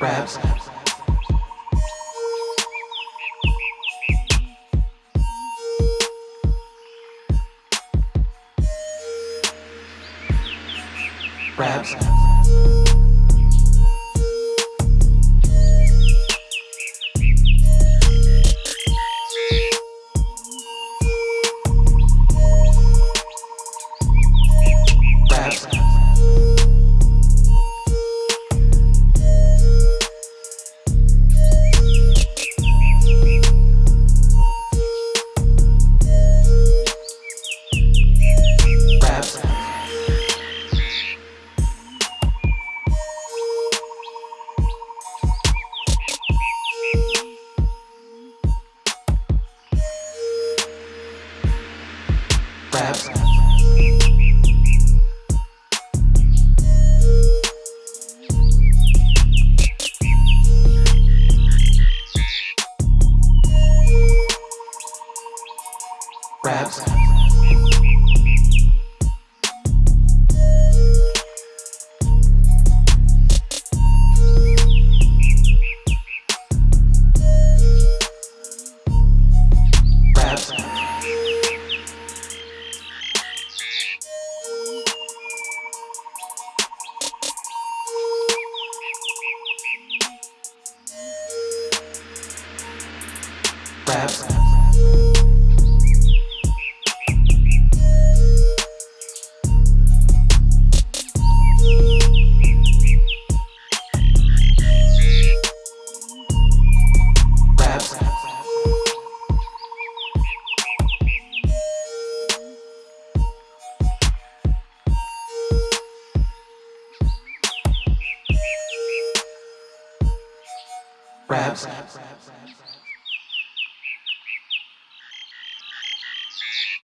Raps. Raps. Raps. Raps. Raps. Raps. Raps.